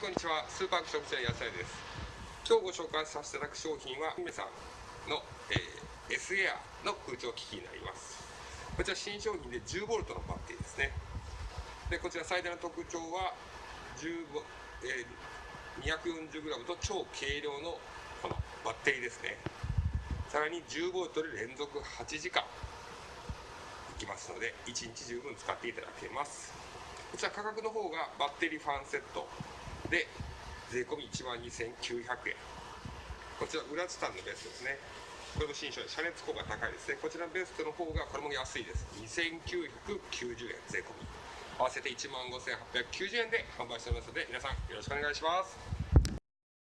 こんにちは。スーパーアクション社野菜です。今日ご紹介させていただく商品は姫さんの、えー、S エアの空調機器になります。こちら新商品で 10V のバッテリーですね。でこちら最大の特徴は、え、240g と超軽量のこのバッテリーですね。さらに 10V で連続8時間いきますので1日十分使っていただけます。こちら価格の方がバッテリーファンセットで税込1万2900円。こちら裏ツタンのベストですね。これも新商品遮熱効果高いですね。こちらのベストの方がこれも安いです。2990円税込合わせて1万5890円で販売しておりますので皆さんよろしくお願いします。